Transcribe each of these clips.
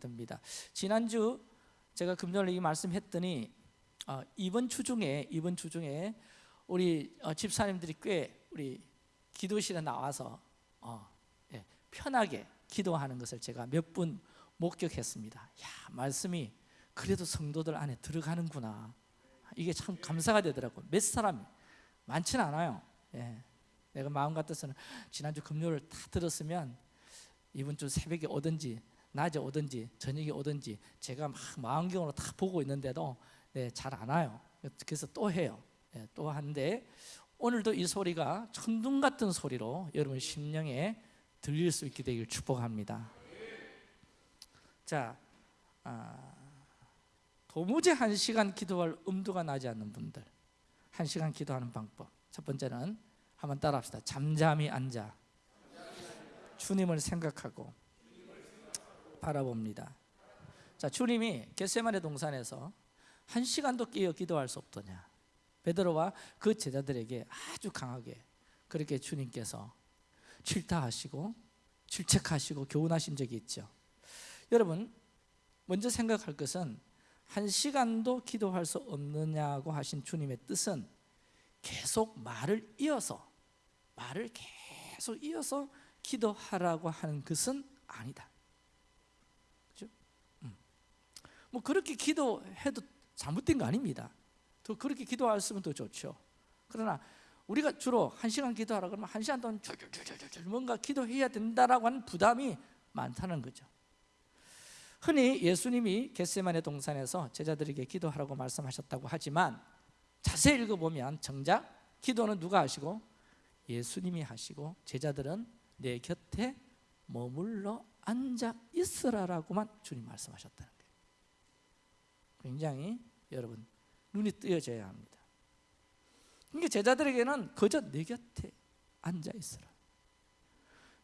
됩니다. 지난주 제가 금요일 이 말씀했더니 어, 이번 주 중에 이번 주 중에 우리 어, 집사님들이 꽤 우리 기도실에 나와서 어, 예, 편하게 기도하는 것을 제가 몇 분 목격했습니다. 야 말씀이 그래도 성도들 안에 들어가는구나. 이게 참 감사가 되더라고. 몇 사람 많지는 않아요. 예. 내가 마음 같아서는 지난주 금요일 다 들었으면 이번 주 새벽에 오든지 낮에 오든지 저녁에 오든지 제가 막 망원경으로 다 보고 있는데도 네, 잘 안 와요. 그래서 또 해요. 네, 또 하는데 오늘도 이 소리가 천둥 같은 소리로 여러분 심령에 들릴 수 있게 되길 축복합니다. 자, 아, 도무지 한 시간 기도할 음도가 나지 않는 분들, 한 시간 기도하는 방법. 첫 번째는 한번 따라합시다. 잠잠히 앉아 주님을 생각하고 바라봅니다. 자, 주님이 겟세마네 동산에서 한 시간도 깨어 기도할 수 없더냐? 베드로와 그 제자들에게 아주 강하게 그렇게 주님께서 질타하시고 질책하시고 교훈하신 적이 있죠. 여러분, 먼저 생각할 것은 한 시간도 기도할 수 없느냐고 하신 주님의 뜻은 계속 말을 이어서 말을 계속 이어서 기도하라고 하는 것은 아니다. 뭐 그렇게 기도해도 잘못된 거 아닙니다. 더 그렇게 기도하으면 더 좋죠. 그러나 우리가 주로 한 시간 기도하라 그러면 한 시간 동안 줄줄줄줄줄 뭔가 기도해야 된다라고 하는 부담이 많다는 거죠. 흔히 예수님이 겟세만의 동산에서 제자들에게 기도하라고 말씀하셨다고 하지만 자세히 읽어보면 정작 기도는 누가 하시고 예수님이 하시고 제자들은 내 곁에 머물러 앉아 있으라라고만 주님 말씀하셨다는. 굉장히 여러분 눈이 뜨여져야 합니다. 그러니까 제자들에게는 그저 내 곁에 앉아 있으라.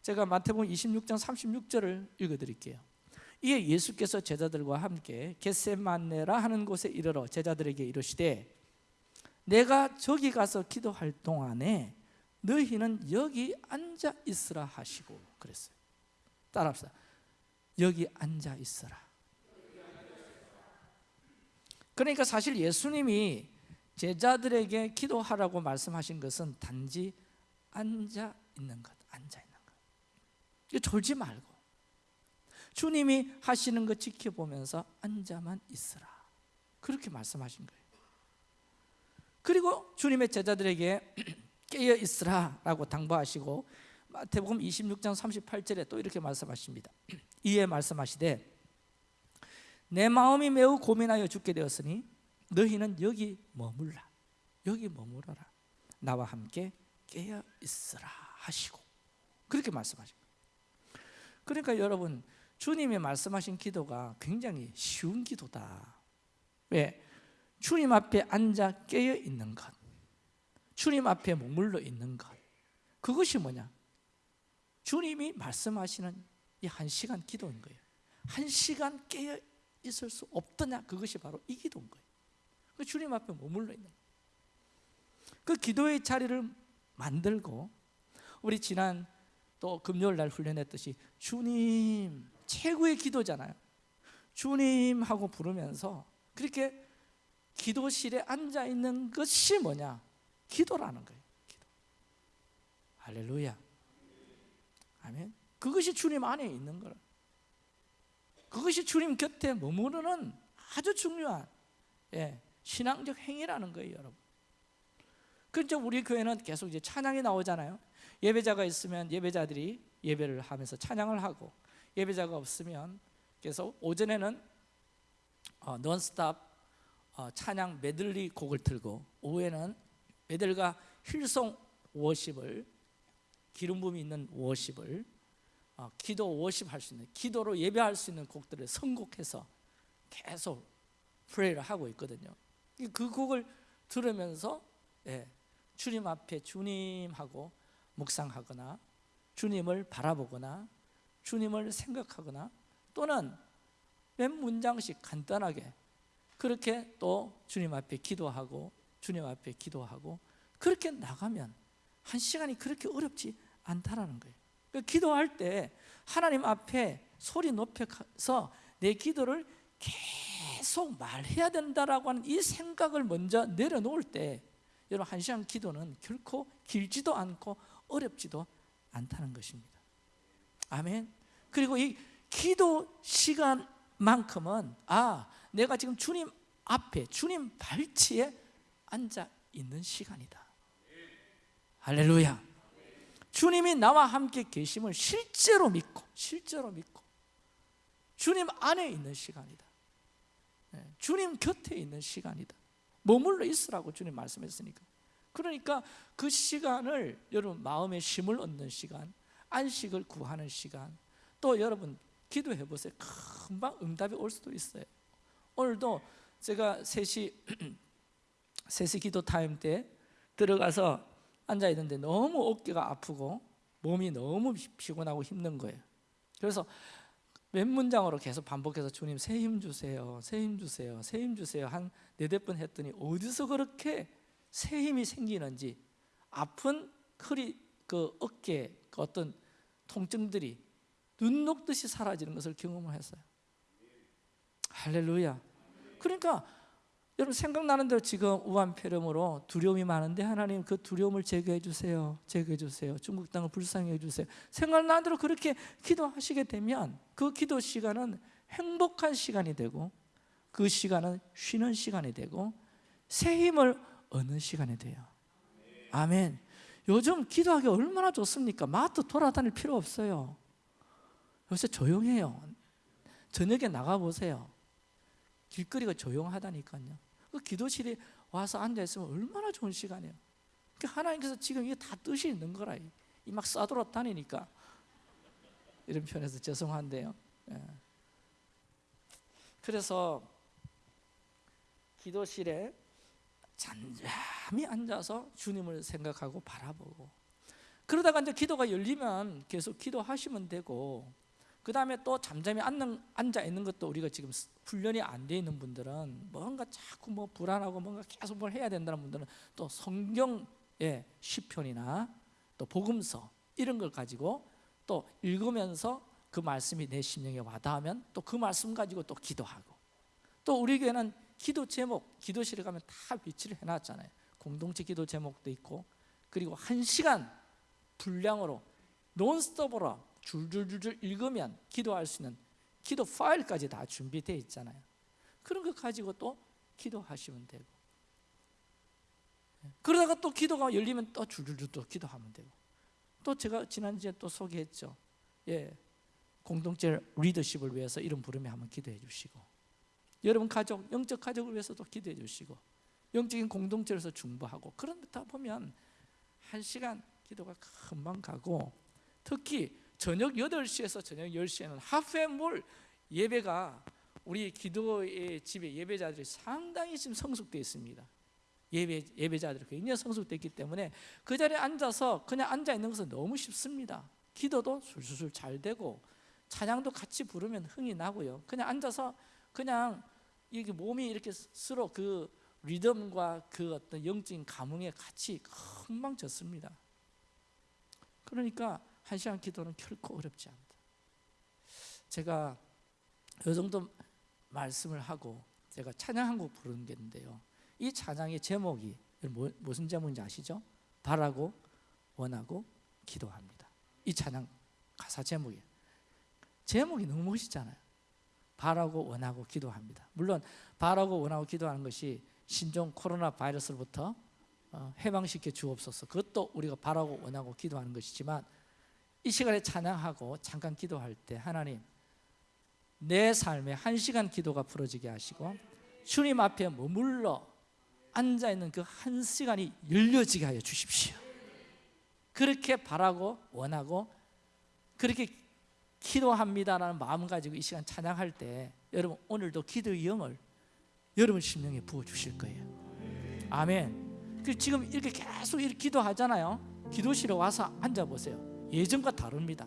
제가 마태복음 26장 36절을 읽어드릴게요. 이에 예수께서 제자들과 함께 겟세만네라 하는 곳에 이르러 제자들에게 이르시되 내가 저기 가서 기도할 동안에 너희는 여기 앉아 있으라 하시고 그랬어요. 따라합시다. 여기 앉아 있어라. 그러니까 사실 예수님이 제자들에게 기도하라고 말씀하신 것은 단지 앉아 있는 것, 앉아 있는 것. 이거 졸지 말고 주님이 하시는 것 지켜보면서 앉아만 있으라. 그렇게 말씀하신 거예요. 그리고 주님의 제자들에게 깨어 있으라라고 당부하시고 마태복음 26장 38절에 또 이렇게 말씀하십니다. 이에 말씀하시되 내 마음이 매우 고민하여 죽게 되었으니 너희는 여기 머물라. 여기 머물러라. 나와 함께 깨어 있으라 하시고. 그렇게 말씀하신 거예요. 그러니까 여러분 주님이 말씀하신 기도가 굉장히 쉬운 기도다. 왜? 주님 앞에 앉아 깨어 있는 것. 주님 앞에 머물러 있는 것. 그것이 뭐냐? 주님이 말씀하시는 이 한 시간 기도인 거예요. 한 시간 깨어 있을 수 없더냐? 그것이 바로 이 기도인 거예요. 그 주님 앞에 머물러 있는 그 기도의 자리를 만들고 우리 지난 또 금요일 날 훈련했듯이 주님 최고의 기도잖아요. 주님 하고 부르면서 그렇게 기도실에 앉아 있는 것이 뭐냐? 기도라는 거예요 기도. 할렐루야. 아멘. 그것이 주님 안에 있는 거라 그것이 주님 곁에 머무르는 아주 중요한 예, 신앙적 행위라는 거예요, 여러분. 그렇죠. 우리 교회는 계속 이제 찬양이 나오잖아요. 예배자가 있으면 예배자들이 예배를 하면서 찬양을 하고 예배자가 없으면 계속 오전에는 어, 논스톱 어, 찬양 메들리 곡을 틀고 오후에는 메들과 힐송 워십을 기름 부음이 있는 워십을 어, 기도 워십 할 수 있는 기도로 예배할 수 있는 곡들을 선곡해서 계속 프레이를 하고 있거든요. 그 곡을 들으면서 예, 주님 앞에 주님하고 묵상하거나 주님을 바라보거나 주님을 생각하거나 또는 몇 문장씩 간단하게 그렇게 또 주님 앞에 기도하고 주님 앞에 기도하고 그렇게 나가면 한 시간이 그렇게 어렵지 않다라는 거예요. 그 기도할 때 하나님 앞에 소리 높여서 내 기도를 계속 말해야 된다라고 하는 이 생각을 먼저 내려놓을 때 여러분 한 시간 기도는 결코 길지도 않고 어렵지도 않다는 것입니다. 아멘. 그리고 이 기도 시간만큼은 아 내가 지금 주님 앞에 주님 발치에 앉아 있는 시간이다. 할렐루야 주님이 나와 함께 계심을 실제로 믿고 실제로 믿고 주님 안에 있는 시간이다. 네, 주님 곁에 있는 시간이다. 머물러 있으라고 주님 말씀했으니까. 그러니까 그 시간을 여러분 마음에 힘을 얻는 시간 안식을 구하는 시간 또 여러분 기도해 보세요. 금방 응답이 올 수도 있어요. 오늘도 제가 3시 3시 기도 타임 때 들어가서 앉아 있는데 너무 어깨가 아프고 몸이 너무 피곤하고 힘든 거예요. 그래서 몇 문장으로 계속 반복해서 주님 새 힘 주세요 새 힘 주세요 새 힘 주세요 한 네댓 번 했더니 어디서 그렇게 새 힘이 생기는지 아픈 허리 그 어깨 그 어떤 통증들이 눈 녹듯이 사라지는 것을 경험을 했어요. 할렐루야. 그러니까 여러분 생각나는 대로 지금 우한폐렴으로 두려움이 많은데 하나님 그 두려움을 제거해 주세요. 제거해 주세요. 중국 땅을 불쌍히 해 주세요. 생각나는 대로 그렇게 기도하시게 되면 그 기도 시간은 행복한 시간이 되고 그 시간은 쉬는 시간이 되고 새 힘을 얻는 시간이 돼요. 아멘. 요즘 기도하기 얼마나 좋습니까? 마트 돌아다닐 필요 없어요. 요새 조용해요. 저녁에 나가보세요. 길거리가 조용하다니까요 그 기도실에 와서 앉아있으면 얼마나 좋은 시간이에요. 그러니까 하나님께서 지금 이게 다 뜻이 있는 거라 이. 막 싸돌아 다니니까. 이런 편에서 죄송한데요. 예. 그래서 기도실에 잔잠히 앉아서 주님을 생각하고 바라보고 그러다가 이제 기도가 열리면 계속 기도하시면 되고 그 다음에 또 잠잠히 앉는, 앉아 있는 것도 우리가 지금 훈련이 안 돼 있는 분들은 뭔가 자꾸 뭐 불안하고 뭔가 계속 뭘 해야 된다는 분들은 또 성경의 시편이나 또 복음서 이런 걸 가지고 또 읽으면서 그 말씀이 내 심령에 와닿으면 또 그 말씀 가지고 또 기도하고 또 우리 교회는 기도 제목 기도실에 가면 다 위치를 해놨잖아요. 공동체 기도 제목도 있고 그리고 한 시간 분량으로 논스톱으로 줄줄줄줄 읽으면 기도할 수 있는 기도 파일까지 다 준비되어 있잖아요. 그런 거 가지고 또 기도하시면 되고. 그러다가 또 기도가 열리면 또 줄줄줄 또 기도하면 되고. 또 제가 지난주에 또 소개했죠. 예, 공동체 리더십을 위해서 이름 부르며 한번 기도해 주시고. 여러분 가족, 영적 가족을 위해서도 기도해 주시고. 영적인 공동체에서 중보하고. 그러다 보면 한 시간 기도가 금방 가고 특히 저녁 8시에서 저녁 10시에는 하프앤몰 예배가 우리 기도의 집에 예배자들이 상당히 지금 성숙되어 있습니다. 예배, 예배자들이 굉장히 성숙되어 기 때문에 그 자리에 앉아서 그냥 앉아 있는 것은 너무 쉽습니다. 기도도 술술술 잘 되고 찬양도 같이 부르면 흥이 나고요. 그냥 앉아서 그냥 이게 몸이 이렇게 서로 그 리듬과 그 어떤 영적인 감흥에 같이 금방 졌습니다. 그러니까 한 시간 기도는 결코 어렵지 않다. 제가 이 정도 말씀을 하고 제가 찬양 한 곡 부르는 게 있는데요. 이 찬양의 제목이 뭐, 무슨 제목인지 아시죠? 바라고 원하고 기도합니다. 이 찬양 가사 제목이에요. 제목이 너무 멋있잖아요. 바라고 원하고 기도합니다. 물론 바라고 원하고 기도하는 것이 신종 코로나 바이러스로부터 어, 해방시켜 주옵소서. 그것도 우리가 바라고 원하고 기도하는 것이지만 이 시간에 찬양하고 잠깐 기도할 때 하나님 내 삶에 한 시간 기도가 풀어지게 하시고 주님 앞에 머물러 앉아있는 그 한 시간이 열려지게 하여 주십시오. 그렇게 바라고 원하고 그렇게 기도합니다라는 마음 가지고 이 시간 찬양할 때 여러분 오늘도 기도의 영을 여러분 심령에 부어주실 거예요. 아멘. 그 지금 이렇게 계속 이렇게 기도하잖아요. 기도실에 와서 앉아보세요 예전과 다릅니다.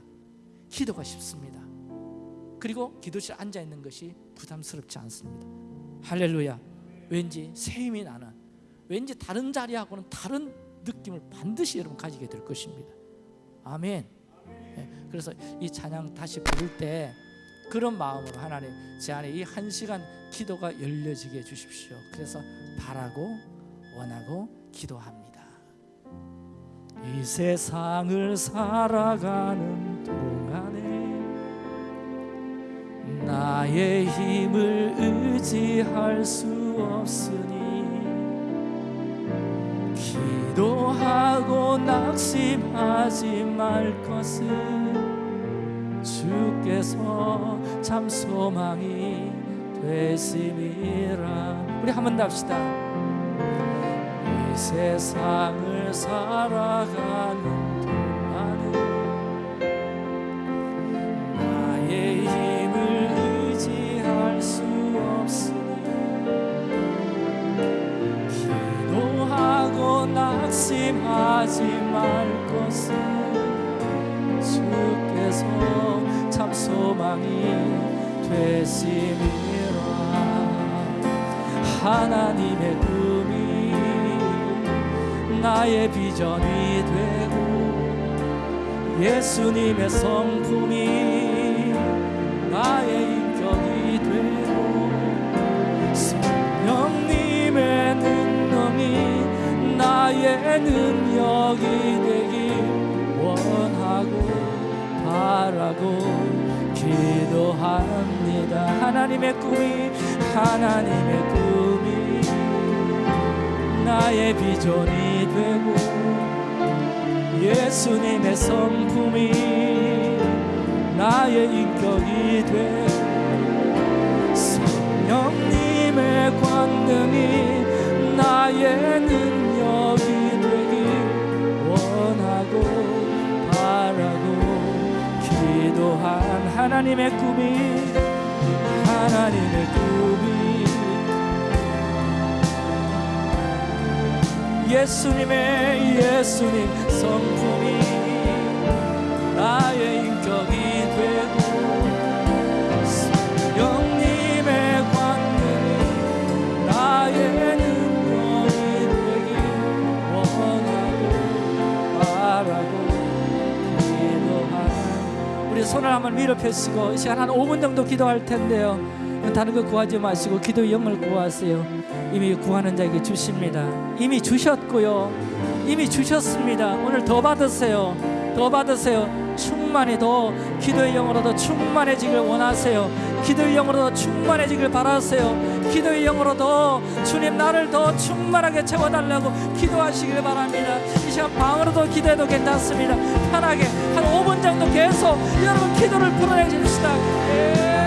기도가 쉽습니다. 그리고 기도실에 앉아 있는 것이 부담스럽지 않습니다. 할렐루야. 왠지 새 힘이 나는 왠지 다른 자리하고는 다른 느낌을 반드시 여러분 가지게 될 것입니다. 아멘. 네, 그래서 이 찬양 다시 부를 때 그런 마음으로 하나님 제 안에 이 한 시간 기도가 열려지게 해주십시오. 그래서 바라고 원하고 기도합니다. 이 세상을 살아가는 동안에 나의 힘을 의지할 수 없으니 기도하고 낙심하지 말 것을 주께서 참 소망이 되심이라. 우리 한번더 합시다. 이 세상을 살아가는 동안은 나의 힘을 의지할 수 없으니 기도하고 낙심하지 말 것을 주께서 참 소망이 되심이라. 하나님의 꿈이 나의 비전이 되고 예수님의 성품이 나의 인격이 되고 성령님의 능력이 나의 능력이 되길 원하고 바라고 기도합니다. 하나님의 꿈이 하나님의 꿈이 나의 비전이 되고 예수님의 성품이 나의 인격이 되고 성령님의 권능이 나의 능력이 되길 원하고 바라고 기도한 하나님의 꿈이 하나님의 꿈 예수님의 예수님 성품이 나의 인격이 되고 성령님의 권능이 나의 능력이 되길 원하고 바라고 기도하는 우리 손을 한번 위로 펴시고 이 시간 한 5분 정도 기도할 텐데요. 다른 거 구하지 마시고 기도의 영을 구하세요 이미 구하는 자에게 주십니다. 이미 주셨고요. 이미 주셨습니다. 오늘 더 받으세요. 더 받으세요. 충만히 더 기도의 영으로 더 충만해지길 원하세요. 기도의 영으로 더 충만해지길 바라세요. 기도의 영으로 더 주님 나를 더 충만하게 채워달라고 기도하시길 바랍니다. 이 시간 방으로도 기도해도 괜찮습니다. 편하게 한 5분 정도 계속 여러분 기도를 풀어내 줍시다. 예.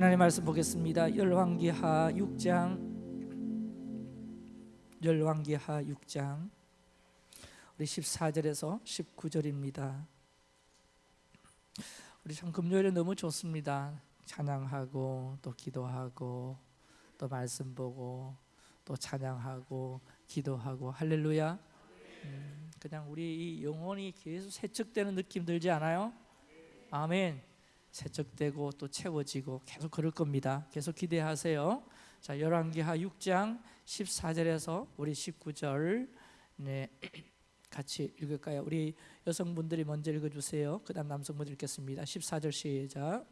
하나님 말씀 보겠습니다. 열왕기하 6장 열왕기하 6장 우리 14절에서 19절입니다. 우리 참 금요일에 너무 좋습니다. 찬양하고 또 기도하고 또 말씀 보고 또 찬양하고 기도하고 할렐루야. 음, 그냥 우리 이 영혼이 계속 세척되는 느낌 들지 않아요? 아멘. 세척되고 또 채워지고 계속 그럴 겁니다. 계속 기대하세요. 자, 열왕기하 6장 14절에서 우리 19절 네. 같이 읽을까요? 우리 여성분들이 먼저 읽어 주세요. 그다음 남성분들 읽겠습니다. 14절 시작.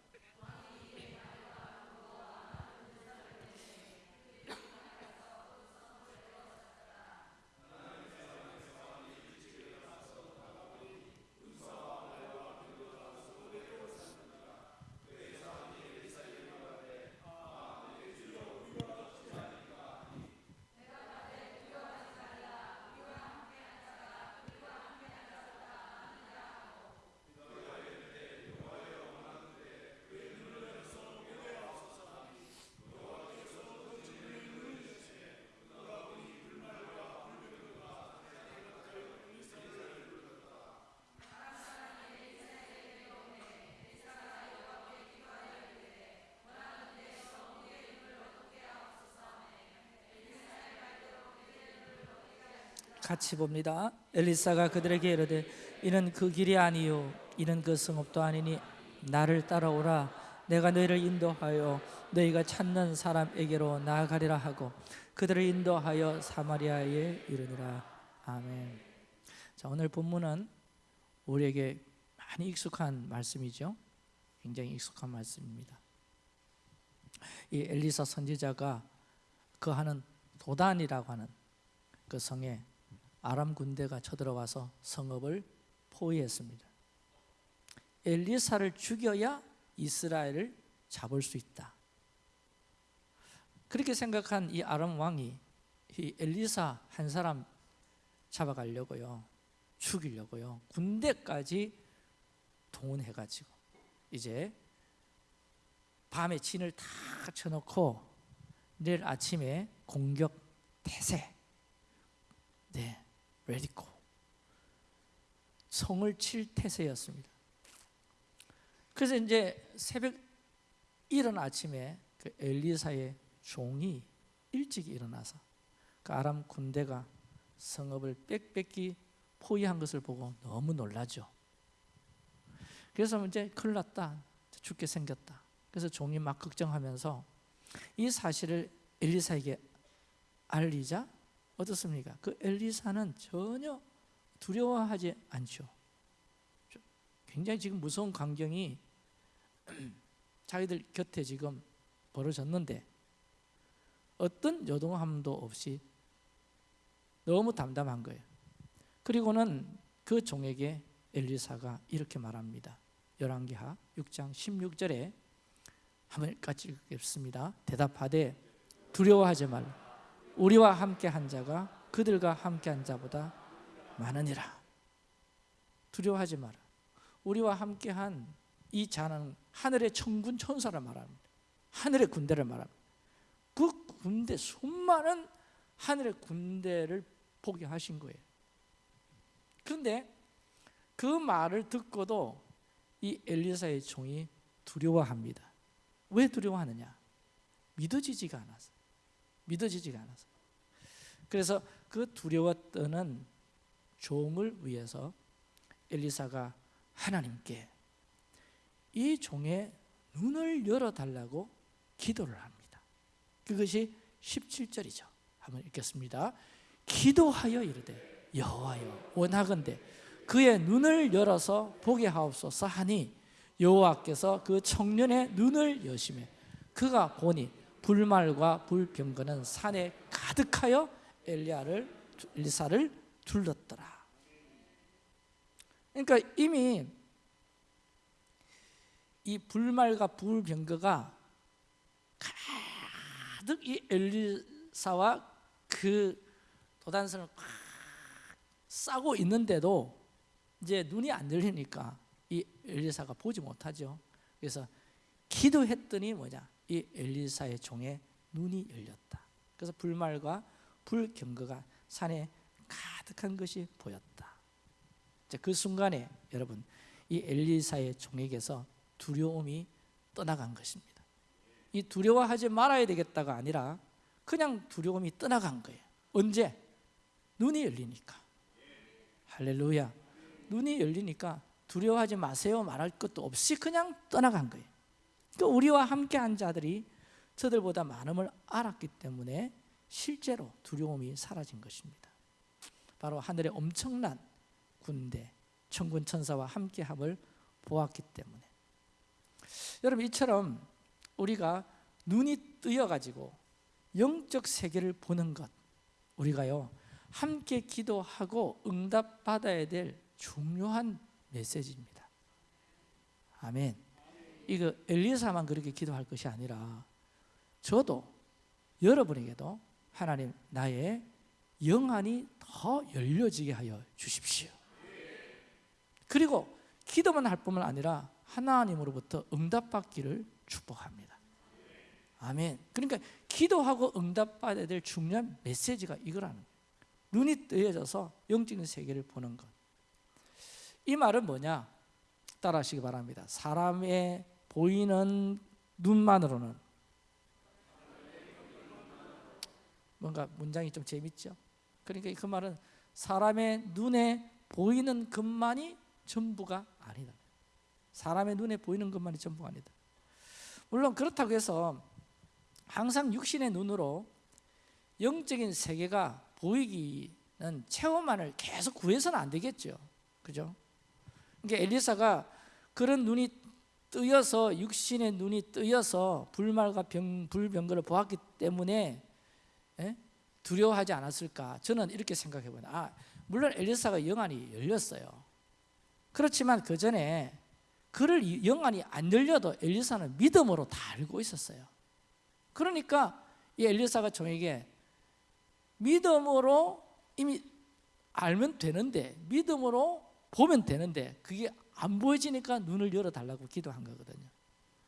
같이 봅니다. 엘리사가 그들에게 이르되 이는 그 길이 아니요 이는 그 성읍도 아니니 나를 따라오라 내가 너희를 인도하여 너희가 찾는 사람에게로 나아가리라 하고 그들을 인도하여 사마리아에 이르니라 아멘. 자 오늘 본문은 우리에게 많이 익숙한 말씀이죠. 굉장히 익숙한 말씀입니다. 이 엘리사 선지자가 그 하는 도단이라고 하는 그 성에 아람 군대가 쳐들어와서 성읍을 포위했습니다. 엘리사를 죽여야 이스라엘을 잡을 수 있다. 그렇게 생각한 이 아람 왕이 이 엘리사 한 사람 잡아가려고요, 죽이려고요, 군대까지 동원해가지고 이제 밤에 진을 다 쳐놓고 내일 아침에 공격 태세. 네, 레디코 성을 칠 태세였습니다. 그래서 이제 새벽 이른 아침에 그 엘리사의 종이 일찍 일어나서 그 아람 군대가 성읍을 빽빽히 포위한 것을 보고 너무 놀라죠. 그래서 이제 큰일 났다, 죽게 생겼다. 그래서 종이 막 걱정하면서 이 사실을 엘리사에게 알리자 어떻습니까? 그 엘리사는 전혀 두려워하지 않죠. 굉장히 지금 무서운 광경이 자기들 곁에 지금 벌어졌는데 어떤 요동함도 없이 너무 담담한 거예요. 그리고는 그 종에게 엘리사가 이렇게 말합니다. 열왕기하 6장 16절에 한번 같이 읽겠습니다. 대답하되 두려워하지 말라. 우리와 함께 한 자가 그들과 함께 한 자보다 많으니라. 두려워하지 마라. 우리와 함께 한 이 자는 하늘의 천군 천사를 말합니다. 하늘의 군대를 말합니다. 그 군대 수많은 하늘의 군대를 포기하신 거예요. 그런데 그 말을 듣고도 이 엘리사의 종이 두려워합니다. 왜 두려워하느냐? 믿어지지가 않아서. 믿어지지가 않아서. 그래서 그 떠는 종을 위해서 엘리사가 하나님께 이 종의 눈을 열어달라고 기도를 합니다. 그것이 17절이죠. 한번 읽겠습니다. 기도하여 이르되 여호와여 원하건대 그의 눈을 열어서 보게 하옵소서 하니 여호와께서 그 청년의 눈을 여심해 그가 보니 불말과 불병거는 산에 가득하여 엘리야를 엘리사를 둘렀더라. 그러니까 이미 이 불말과 불병거가 가득 이 엘리사와 그 도단선을 꽉 싸고 있는데도 이제 눈이 안 열리니까 이 엘리사가 보지 못하죠. 그래서 기도했더니 뭐냐? 이 엘리사의 종의 눈이 열렸다. 그래서 불말과 불경거가 산에 가득한 것이 보였다. 그 순간에 여러분 이 엘리사의 종에게서 두려움이 떠나간 것입니다. 이 두려워하지 말아야 되겠다가 아니라 그냥 두려움이 떠나간 거예요. 언제? 눈이 열리니까. 할렐루야. 눈이 열리니까 두려워하지 마세요 말할 것도 없이 그냥 떠나간 거예요. 그 우리와 함께한 자들이 저들보다 많음을 알았기 때문에 실제로 두려움이 사라진 것입니다. 바로 하늘의 엄청난 군대, 천군 천사와 함께함을 보았기 때문에. 여러분 이처럼 우리가 눈이 뜨여 가지고 영적 세계를 보는 것 우리가요 함께 기도하고 응답 받아야 될 중요한 메시지입니다. 아멘. 이거 엘리사만 그렇게 기도할 것이 아니라 저도 여러분에게도 하나님 나의 영안이 더 열려지게 하여 주십시오. 그리고 기도만 할 뿐만 아니라 하나님으로부터 응답받기를 축복합니다. 아멘. 그러니까 기도하고 응답받아야 될 중요한 메시지가 이거라는 거예요. 눈이 뜨여져서 영적인 세계를 보는 것. 이 말은 뭐냐? 따라 하시기 바랍니다. 사람의 보이는 눈만으로는 뭔가 문장이 좀 재밌죠? 그러니까 그 말은 사람의 눈에 보이는 것만이 전부가 아니다. 사람의 눈에 보이는 것만이 전부가 아니다. 물론 그렇다고 해서 항상 육신의 눈으로 영적인 세계가 보이기는 체험만을 계속 구해서는 안 되겠죠. 그죠? 그러니까 엘리사가 그런 눈이 뜨여서 육신의 눈이 뜨여서 불말과 병, 불병거를 보았기 때문에 에? 두려워하지 않았을까? 저는 이렇게 생각해 봅니다. 아, 물론 엘리사가 영안이 열렸어요. 그렇지만 그 전에 그를 영안이 안 열려도 엘리사는 믿음으로 다 알고 있었어요. 그러니까 이 엘리사가 종에게 믿음으로 이미 알면 되는데 믿음으로 보면 되는데 그게 안 보여지니까 눈을 열어달라고 기도한 거거든요.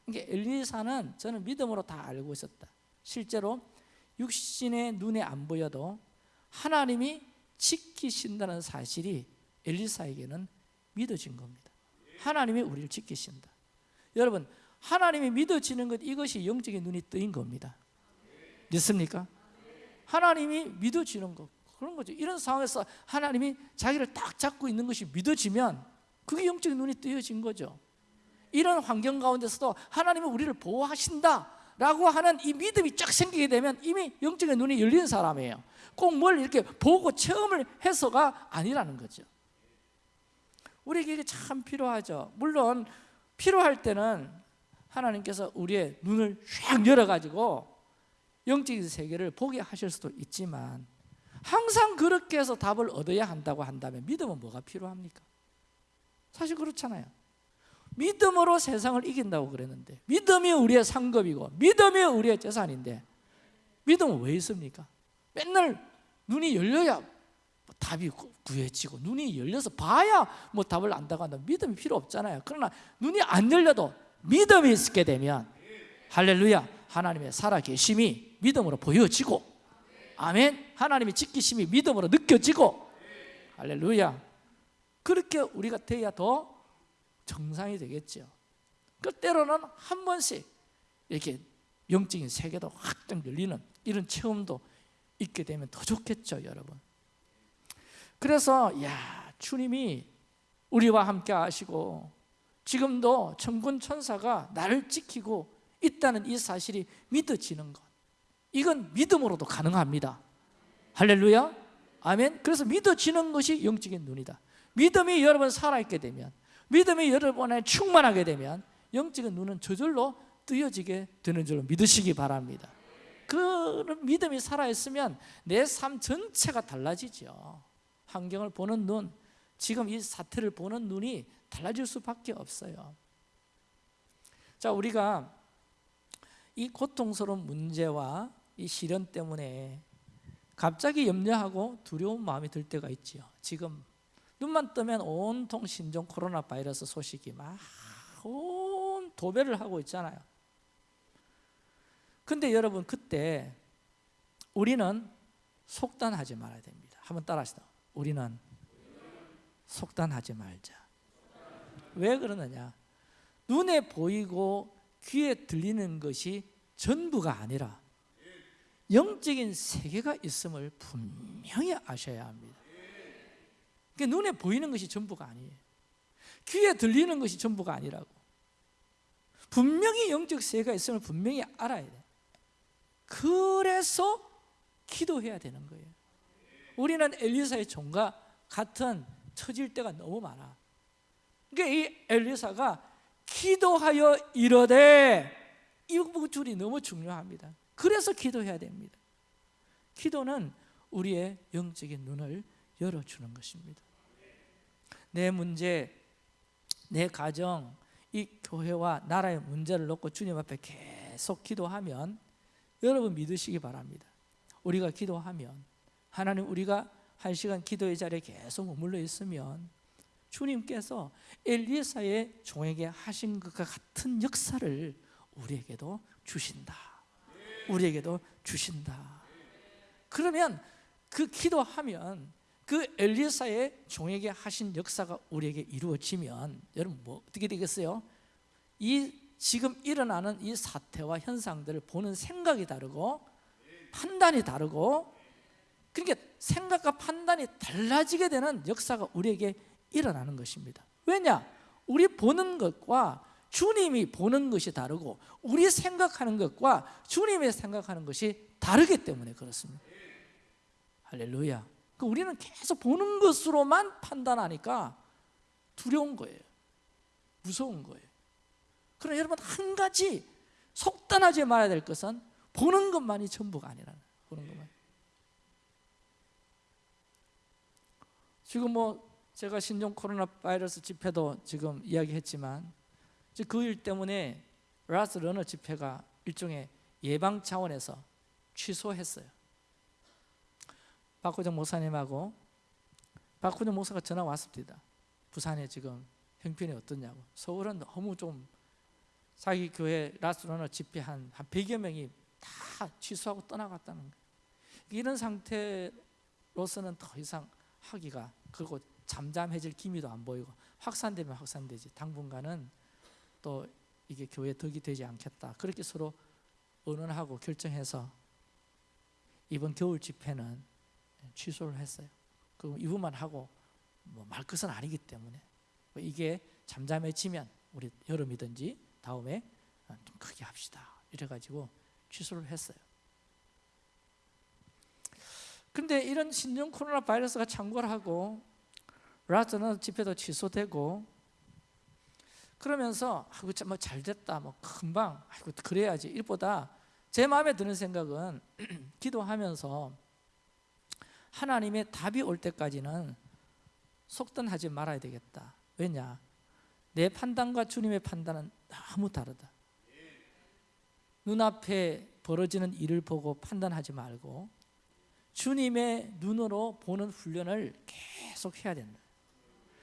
그러니까 엘리사는 저는 믿음으로 다 알고 있었다. 실제로 육신의 눈에 안 보여도 하나님이 지키신다는 사실이 엘리사에게는 믿어진 겁니다. 하나님이 우리를 지키신다. 여러분, 하나님이 믿어지는 것 이것이 영적인 눈이 뜨인 겁니다. 믿습니까? 하나님이 믿어지는 것 그런 거죠. 이런 상황에서 하나님이 자기를 딱 잡고 있는 것이 믿어지면 그게 영적인 눈이 뜨여진 거죠. 이런 환경 가운데서도 하나님이 우리를 보호하신다 라고 하는 이 믿음이 쫙 생기게 되면 이미 영적인 눈이 열린 사람이에요. 꼭 뭘 이렇게 보고 체험을 해서가 아니라는 거죠. 우리에게 참 필요하죠. 물론 필요할 때는 하나님께서 우리의 눈을 쫙 열어가지고 영적인 세계를 보게 하실 수도 있지만 항상 그렇게 해서 답을 얻어야 한다고 한다면 믿음은 뭐가 필요합니까? 사실 그렇잖아요. 믿음으로 세상을 이긴다고 그랬는데 믿음이 우리의 상급이고 믿음이 우리의 재산인데 믿음은 왜 있습니까? 맨날 눈이 열려야 뭐 답이 구해지고 눈이 열려서 봐야 뭐 답을 안다고 한다 믿음이 필요 없잖아요. 그러나 눈이 안 열려도 믿음이 있게 되면 할렐루야 하나님의 살아계심이 믿음으로 보여지고 아멘 하나님의 지키심이 믿음으로 느껴지고 할렐루야 그렇게 우리가 돼야 더 정상이 되겠죠 그 때로는 한 번씩 이렇게 영적인 세계도 확장 열리는 이런 체험도 있게 되면 더 좋겠죠 여러분. 그래서 야 주님이 우리와 함께 하시고 지금도 천군 천사가 나를 지키고 있다는 이 사실이 믿어지는 것. 이건 믿음으로도 가능합니다. 할렐루야. 아멘. 그래서 믿어지는 것이 영적인 눈이다. 믿음이 여러분 살아있게 되면 믿음이 여러분에 충만하게 되면 영적인 눈은 저절로 뜨여지게 되는 줄로 믿으시기 바랍니다. 그 믿음이 살아있으면 내 삶 전체가 달라지죠. 환경을 보는 눈 지금 이 사태를 보는 눈이 달라질 수밖에 없어요. 자 우리가 이 고통스러운 문제와 이 시련 때문에 갑자기 염려하고 두려운 마음이 들 때가 있지요. 지금 눈만 뜨면 온통 신종 코로나 바이러스 소식이 막 온 도배를 하고 있잖아요. 근데 여러분 그때 우리는 속단하지 말아야 됩니다. 한번 따라 하시다. 우리는 속단하지 말자. 왜 그러느냐? 눈에 보이고 귀에 들리는 것이 전부가 아니라 영적인 세계가 있음을 분명히 아셔야 합니다. 그러니까 눈에 보이는 것이 전부가 아니에요. 귀에 들리는 것이 전부가 아니라고. 분명히 영적 세계가 있음을 분명히 알아야 돼. 그래서 기도해야 되는 거예요. 우리는 엘리사의 종과 같은 처질 때가 너무 많아. 그러니까 이 엘리사가 기도하여 이르되 이 줄이 너무 중요합니다. 그래서 기도해야 됩니다. 기도는 우리의 영적인 눈을 열어주는 것입니다. 내 문제, 내 가정, 이 교회와 나라의 문제를 놓고 주님 앞에 계속 기도하면 여러분 믿으시기 바랍니다. 우리가 기도하면 하나님 우리가 한 시간 기도의 자리에 계속 머물러 있으면 주님께서 엘리사의 종에게 하신 것과 같은 역사를 우리에게도 주신다. 우리에게도 주신다. 그러면 그 기도하면 그 엘리사의 종에게 하신 역사가 우리에게 이루어지면 여러분 뭐 어떻게 되겠어요? 이 지금 일어나는 이 사태와 현상들을 보는 생각이 다르고 판단이 다르고 그러니까 생각과 판단이 달라지게 되는 역사가 우리에게 일어나는 것입니다. 왜냐? 우리 보는 것과 주님이 보는 것이 다르고 우리 생각하는 것과 주님의 생각하는 것이 다르기 때문에 그렇습니다. 할렐루야. 그 우리는 계속 보는 것으로만 판단하니까 두려운 거예요. 무서운 거예요. 그러나 여러분 한 가지 속단하지 말아야 될 것은 보는 것만이 전부가 아니라는 보는 것만. 지금 뭐 제가 신종 코로나 바이러스 집회도 지금 이야기했지만 그 일 때문에 Last Runner 집회가 일종의 예방 차원에서 취소했어요. 박호정 목사님하고 박호정 목사가 전화 왔습니다. 부산에 지금 형편이 어떠냐고. 서울은 너무 좀 자기 교회 Last Runner 집회 한, 한 100여 명이 다 취소하고 떠나갔다는 거예요. 이런 상태로서는 더 이상 하기가 그리고 잠잠해질 기미도 안 보이고 확산되면 확산되지 당분간은 또 이게 교회 덕이 되지 않겠다 그렇게 서로 의논하고 결정해서 이번 겨울 집회는 취소를 했어요. 그 이분만 하고 뭐 말 것은 아니기 때문에. 뭐 이게 잠잠해지면 우리 여름이든지 다음에 좀 크게 합시다. 이래가지고 취소를 했어요. 근데 이런 신종 코로나 바이러스가 창궐하고 라트너 집회도 취소되고 그러면서 아이고 뭐잘 됐다 뭐 금방 아이고 그래야지. 일보다 제 마음에 드는 생각은 기도하면서 하나님의 답이 올 때까지는 속단하지 말아야 되겠다 왜냐 내 판단과 주님의 판단은 너무 다르다 눈앞에 벌어지는 일을 보고 판단하지 말고 주님의 눈으로 보는 훈련을 계속 해야 된다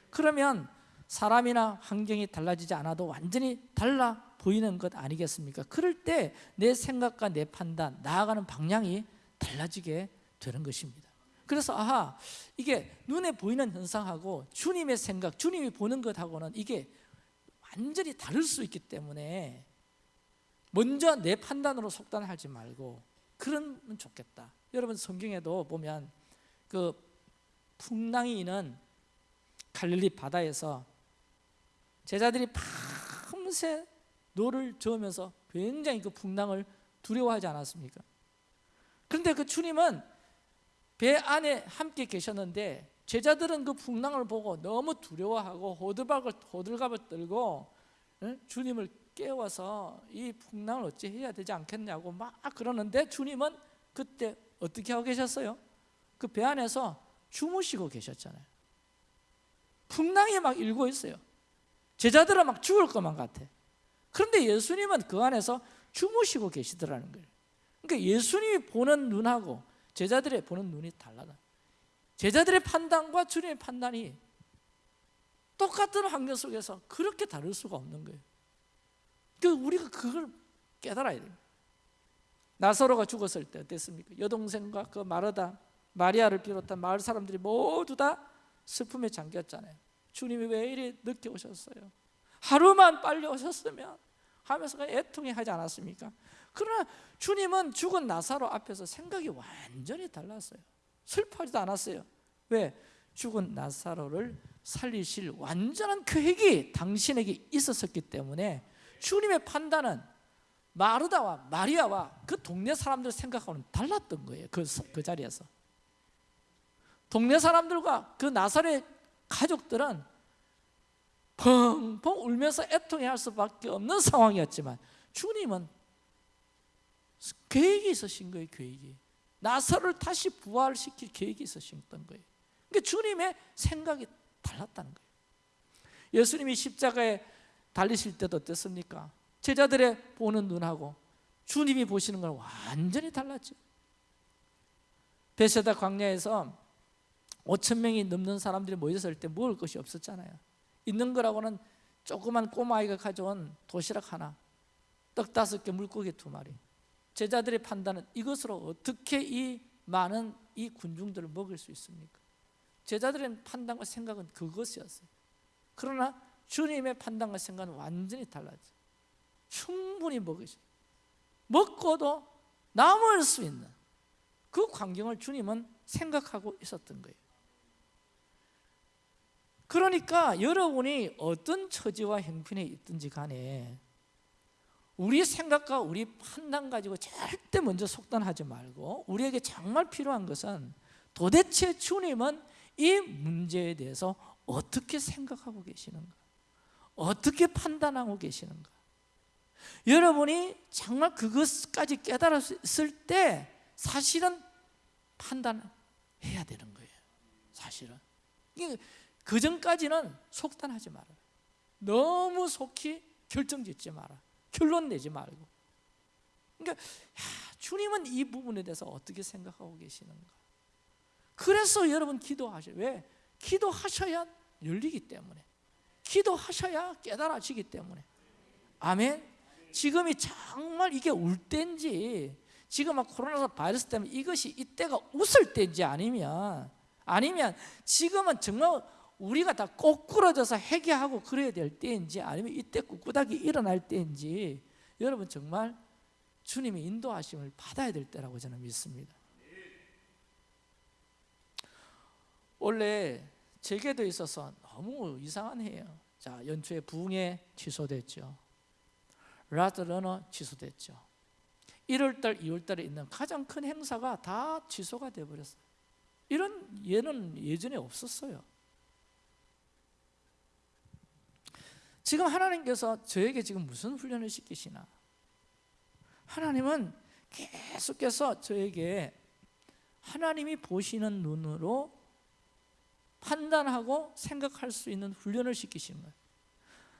그러면 사람이나 환경이 달라지지 않아도 완전히 달라 보이는 것 아니겠습니까? 그럴 때 내 생각과 내 판단, 나아가는 방향이 달라지게 되는 것입니다. 그래서 아하 이게 눈에 보이는 현상하고 주님의 생각, 주님이 보는 것하고는 이게 완전히 다를 수 있기 때문에 먼저 내 판단으로 속단하지 말고 그러면 좋겠다. 여러분 성경에도 보면 그 풍랑이 있는 갈릴리 바다에서 제자들이 밤새 노를 저으면서 굉장히 그 풍랑을 두려워하지 않았습니까? 그런데 그 주님은 배 안에 함께 계셨는데 제자들은 그 풍랑을 보고 너무 두려워하고 호들갑을, 호들갑을 떨고 주님을 깨워서 이 풍랑을 어찌 해야 되지 않겠냐고 막 그러는데 주님은 그때 어떻게 하고 계셨어요? 그 배 안에서 주무시고 계셨잖아요. 풍랑이 막 일고 있어요. 제자들은 막 죽을 것만 같아. 그런데 예수님은 그 안에서 주무시고 계시더라는 거예요. 그러니까 예수님이 보는 눈하고 제자들의 보는 눈이 달라다 제자들의 판단과 주님의 판단이 똑같은 환경 속에서 그렇게 다를 수가 없는 거예요 그 우리가 그걸 깨달아야 돼요 나사로가 죽었을 때 어땠습니까? 여동생과 그 마르다 마리아를 비롯한 마을 사람들이 모두 다 슬픔에 잠겼잖아요 주님이 왜 이리 늦게 오셨어요? 하루만 빨리 오셨으면 하면서 애통해 하지 않았습니까? 그러나 주님은 죽은 나사로 앞에서 생각이 완전히 달랐어요 슬퍼하지도 않았어요 왜? 죽은 나사로를 살리실 완전한 계획이 당신에게 있었기 때문에 주님의 판단은 마르다와 마리아와 그 동네 사람들 생각하고는 달랐던 거예요 그, 그 자리에서 동네 사람들과 그 나사렛 가족들은 펑펑 울면서 애통해할 수밖에 없는 상황이었지만 주님은 계획이 있으신 거예요 계획이. 나사를 다시 부활시킬 계획이 있으셨던 거예요. 그러니까 주님의 생각이 달랐다는 거예요. 예수님이 십자가에 달리실 때도 어땠습니까? 제자들의 보는 눈하고 주님이 보시는 건 완전히 달랐죠. 베세다 광야에서 5천 명이 넘는 사람들이 모였을 때 먹을 것이 없었잖아요 있는 거라고는 조그만 꼬마아이가 가져온 도시락 하나 떡 다섯 개 물고기 두 마리. 제자들의 판단은 이것으로 어떻게 이 많은 이 군중들을 먹일 수 있습니까? 제자들의 판단과 생각은 그것이었어요. 그러나 주님의 판단과 생각은 완전히 달라져 충분히 먹으시 먹고도 남을 수 있는 그 광경을 주님은 생각하고 있었던 거예요 그러니까 여러분이 어떤 처지와 형편에 있든지 간에 우리 생각과 우리 판단 가지고 절대 먼저 속단하지 말고 우리에게 정말 필요한 것은 도대체 주님은 이 문제에 대해서 어떻게 생각하고 계시는가? 어떻게 판단하고 계시는가? 여러분이 정말 그것까지 깨달았을 때 사실은 판단해야 되는 거예요 사실은 그 전까지는 속단하지 마라. 너무 속히 결정 짓지 마라. 결론 내지 말고. 그러니까 야, 주님은 이 부분에 대해서 어떻게 생각하고 계시는가? 그래서 여러분 기도하셔요 왜? 기도하셔야 열리기 때문에. 기도하셔야 깨달아지기 때문에. 아멘? 지금이 정말 이게 울 때인지 지금 막 코로나 바이러스 때문에 이것이 이때가 웃을 때인지 아니면 아니면 지금은 정말 우리가 다 꼬꾸러져서 회개하고 그래야 될 때인지 아니면 이때 꿋꿋하게 일어날 때인지 여러분 정말 주님의 인도하심을 받아야 될 때라고 저는 믿습니다. 원래 제게도 있어서 너무 이상한 해요. 자 연초에 부흥회 취소됐죠. Last Runner 취소됐죠. 1월달 2월달에 있는 가장 큰 행사가 다 취소가 돼버렸어요. 이런 예는 예전에 없었어요 지금 하나님께서 저에게 지금 무슨 훈련을 시키시나? 하나님은 계속해서 저에게 하나님이 보시는 눈으로 판단하고 생각할 수 있는 훈련을 시키시는 거예요.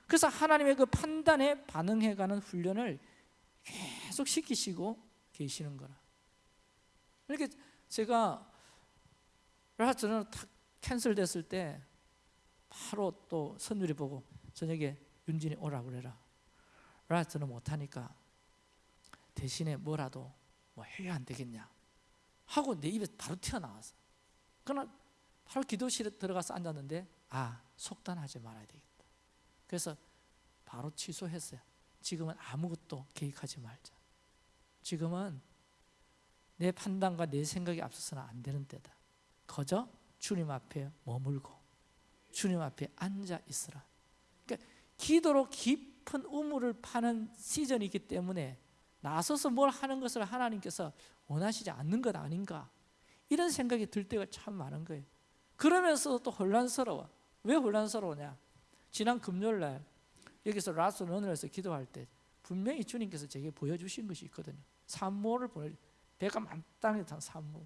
그래서 하나님의 그 판단에 반응해가는 훈련을 계속 시키시고 계시는 거라. 이렇게 제가 저는 탁 캔슬됐을 때 바로 또 선율이 보고 저녁에 윤진이 오라 그래라. 라트는 못하니까 대신에 뭐라도 뭐 해야 안 되겠냐 하고 내 입에 바로 튀어나왔어 그러나 바로 기도실에 들어가서 앉았는데 아 속단하지 말아야 되겠다. 그래서 바로 취소했어요. 지금은 아무것도 계획하지 말자. 지금은 내 판단과 내 생각이 앞서서는 안 되는 때다. 거저 주님 앞에 머물고 주님 앞에 앉아 있으라 기도로 깊은 우물을 파는 시즌이기 때문에 나서서 뭘 하는 것을 하나님께서 원하시지 않는 것 아닌가? 이런 생각이 들 때가 참 많은 거예요. 그러면서 또 혼란스러워. 왜 혼란스러우냐? 지난 금요일 날 여기서 Last Runner에서 기도할 때 분명히 주님께서 제게 보여주신 것이 있거든요. 산모를 보내 배가 만땅에 탄 산모.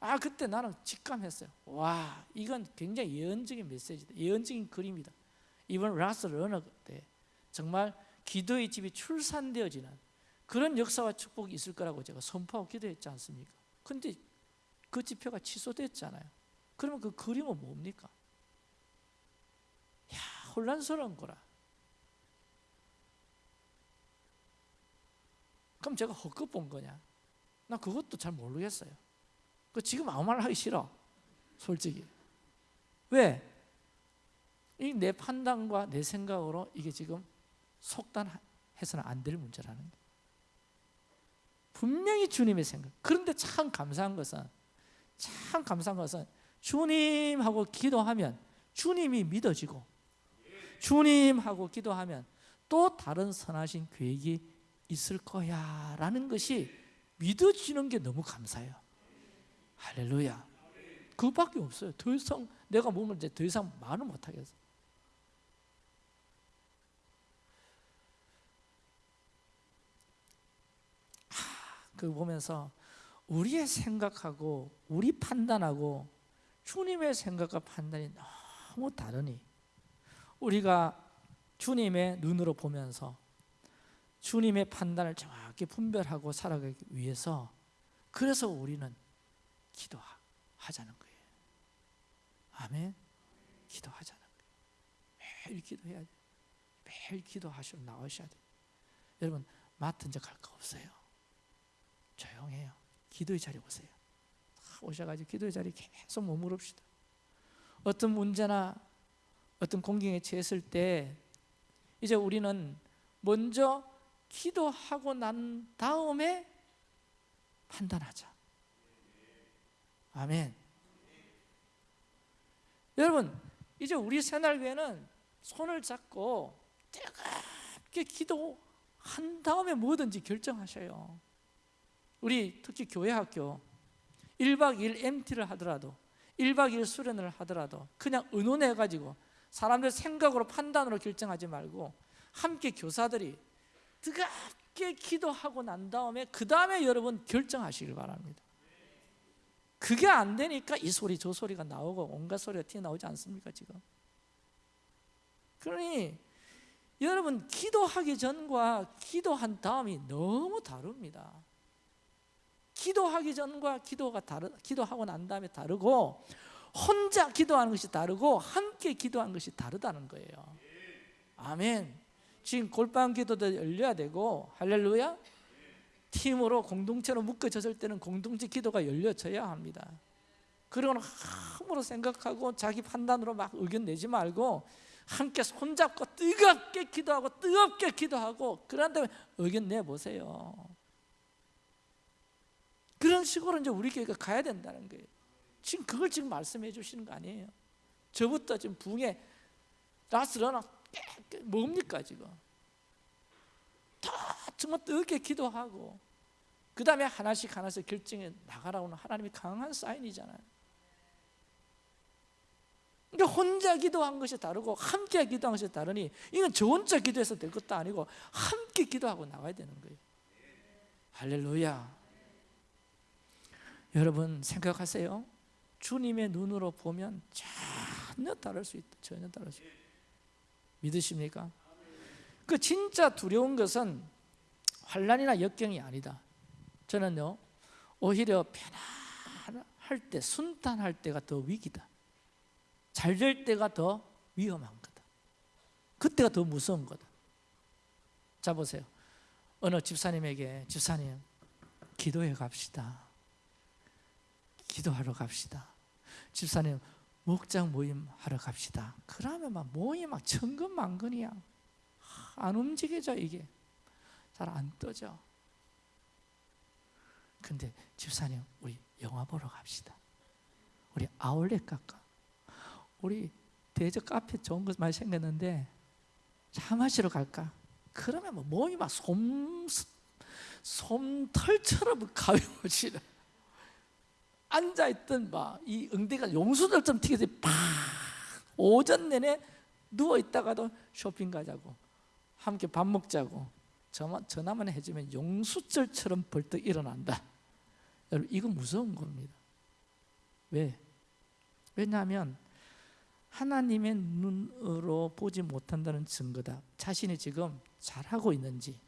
아 그때 나는 직감했어요. 와 이건 굉장히 예언적인 메시지다. 예언적인 그림이다 이번 Last Runner 때 정말 기도의 집이 출산되어지는 그런 역사와 축복이 있을 거라고 제가 선포하고 기도했지 않습니까? 근데 그 집회가 취소됐잖아요. 그러면 그 그림은 뭡니까? 야, 혼란스러운 거라. 그럼 제가 헛것 본 거냐? 나 그것도 잘 모르겠어요. 그 지금 아무 말 하기 싫어. 솔직히. 왜? 이 내 판단과 내 생각으로 이게 지금 속단해서는 안 될 문제라는 거예요. 분명히 주님의 생각. 그런데 참 감사한 것은 참 감사한 것은 주님하고 기도하면 주님이 믿어지고 주님하고 기도하면 또 다른 선하신 계획이 있을 거야 라는 것이 믿어지는 게 너무 감사해요. 할렐루야. 그밖에 없어요. 더 이상 내가 몸을 이제 더 이상 말을 못 하겠어. 그 보면서 우리의 생각하고 우리 판단하고 주님의 생각과 판단이 너무 다르니 우리가 주님의 눈으로 보면서 주님의 판단을 정확히 분별하고 살아가기 위해서 그래서 우리는 기도하자는 거예요. 아멘. 기도하자는 거예요. 매일 기도해야 돼. 매일 기도하시고 나오셔야 돼. 여러분 맡은 적 할 거 없어요. 조용해요. 기도의 자리 오세요. 오셔가지고 기도의 자리 계속 머무릅시다. 어떤 문제나 어떤 공경에 처했을 때 이제 우리는 먼저 기도하고 난 다음에 판단하자. 아멘. 여러분, 이제 우리 새날교회는 손을 잡고 뜨겁게 기도한 다음에 뭐든지 결정하셔요. 우리 특히 교회 학교 1박 2일 MT를 하더라도 1박 2일 수련을 하더라도 그냥 의논해 가지고 사람들 생각으로 판단으로 결정하지 말고 함께 교사들이 뜨겁게 기도하고 난 다음에 그 다음에 여러분 결정하시길 바랍니다. 그게 안 되니까 이 소리 저 소리가 나오고 온갖 소리가 튀어나오지 않습니까 지금? 그러니 여러분 기도하기 전과 기도한 다음이 너무 다릅니다 기도하기 전과 기도가 다르 기도하고 난 다음에 다르고 혼자 기도하는 것이 다르고 함께 기도하는 것이 다르다는 거예요. 아멘. 지금 골방 기도도 열려야 되고 할렐루야. 팀으로 공동체로 묶어졌을 때는 공동체 기도가 열려져야 합니다. 그리고는 함으로 생각하고 자기 판단으로 막 의견 내지 말고 함께 손잡고 뜨겁게 기도하고 뜨겁게 기도하고 그런 다음에 의견 내보세요. 그런 식으로 이제 우리 교회가 가야 된다는 거예요. 지금 그걸 지금 말씀해 주시는 거 아니에요. 저부터 지금 붕에 라스러나 뭡니까 지금? 다 정말 뜨겁게 기도하고 그 다음에 하나씩 하나씩 결정해 나가라고는 하나님이 강한 사인이잖아요. 그러니까 혼자 기도한 것이 다르고 함께 기도한 것이 다르니 이건 저 혼자 기도해서 될 것도 아니고 함께 기도하고 나가야 되는 거예요. 할렐루야. 여러분 생각하세요. 주님의 눈으로 보면 전혀 다를 수 있다. 전혀 다를 수 있다. 믿으십니까? 그 진짜 두려운 것은 환란이나 역경이 아니다. 저는요 오히려 편안할 때, 순탄할 때가 더 위기다. 잘 될 때가 더 위험한 거다. 그때가 더 무서운 거다. 자 보세요. 어느 집사님에게 집사님 기도해 갑시다. 기도하러 갑시다. 집사님 목장 모임 하러 갑시다. 그러면 막 모임 막 천근만근이야. 안 움직여져 이게. 잘 안 떠져. 근데 집사님 우리 영화 보러 갑시다. 우리 아울렛 갈까? 우리 대저 카페 좋은 것 많이 생겼는데 차 마시러 갈까? 그러면 뭐 모임 막 솜, 솜털처럼 가벼워지는 앉아있던 막 이 응대가 용수들처럼 튀겨서 팍 오전 내내 누워있다가도 쇼핑 가자고 함께 밥 먹자고 전화만 해주면 용수절처럼 벌떡 일어난다. 여러분 이거 무서운 겁니다. 왜? 왜냐하면 하나님의 눈으로 보지 못한다는 증거다. 자신이 지금 잘하고 있는지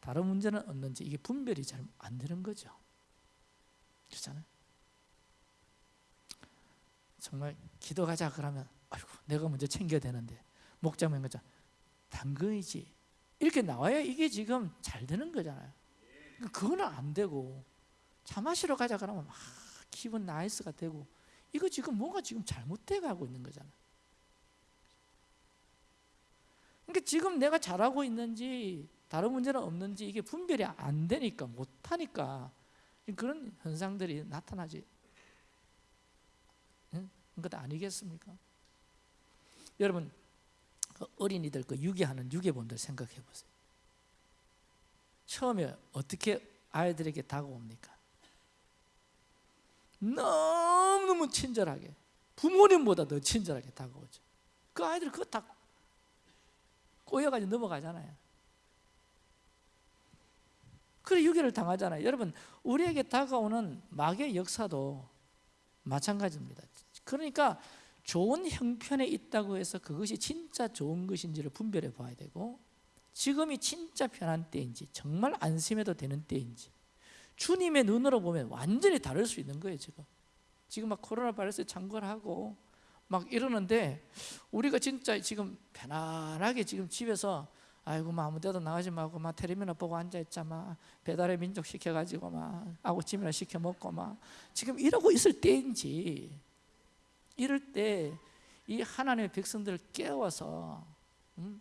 다른 문제는 없는지 이게 분별이 잘 안 되는 거죠 그렇잖아요. 정말 기도 가자 그러면 아이고 내가 먼저 챙겨야 되는데 목장면 가자 당근이지 이렇게 나와야 이게 지금 잘 되는 거잖아요. 그거는 안 되고 차 마시러 가자 그러면 막 기분 nice가 되고 이거 지금 뭔가 지금 잘못돼 가고 있는 거잖아. 그러니까 지금 내가 잘하고 있는지 다른 문제는 없는지 이게 분별이 안 되니까 못 하니까 그런 현상들이 나타나지. 응? 것 아니겠습니까? 여러분 그 어린이들 그 유기하는 유괴본들 생각해 보세요. 처음에 어떻게 아이들에게 다가옵니까? 너무너무 친절하게 부모님보다 더 친절하게 다가오죠. 그 아이들 그거 다 꼬여가지고 넘어가잖아요. 그래 유괴를 당하잖아요. 여러분 우리에게 다가오는 마귀의 역사도 마찬가지입니다. 그러니까 좋은 형편에 있다고 해서 그것이 진짜 좋은 것인지를 분별해 봐야 되고 지금이 진짜 편한 때인지 정말 안심해도 되는 때인지 주님의 눈으로 보면 완전히 다를 수 있는 거예요 지금 지금 막 코로나 바이러스 창궐하고 막 이러는데 우리가 진짜 지금 편안하게 지금 집에서 아이고 막 아무 데도 나가지 말고 막 텔레비나 보고 앉아있자 막 배달의 민족 시켜가지고 막 아구찜이나 시켜 먹고 막 지금 이러고 있을 때인지 이럴 때 이 하나님의 백성들을 깨워서 음?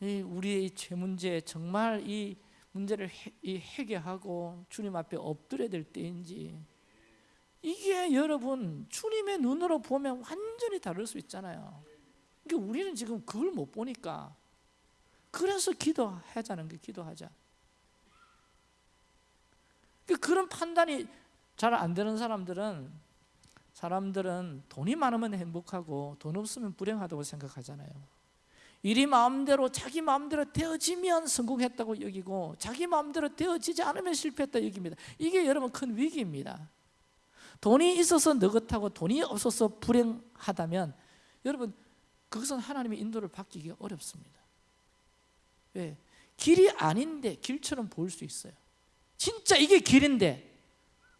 이 우리의 죄 문제 정말 이 문제를 해, 이 해결하고 주님 앞에 엎드려야 될 때인지 이게 여러분 주님의 눈으로 보면 완전히 다를 수 있잖아요. 그러니까 우리는 지금 그걸 못 보니까 그래서 기도하자는 게 기도하자. 그러니까 그런 판단이 잘 안 되는 사람들은 사람들은 돈이 많으면 행복하고 돈 없으면 불행하다고 생각하잖아요. 일이 마음대로 자기 마음대로 되어지면 성공했다고 여기고 자기 마음대로 되어지지 않으면 실패했다 여깁니다. 이게 여러분 큰 위기입니다. 돈이 있어서 느긋하고 돈이 없어서 불행하다면 여러분 그것은 하나님의 인도를 받기 어렵습니다. 왜? 길이 아닌데 길처럼 보일 수 있어요. 진짜 이게 길인데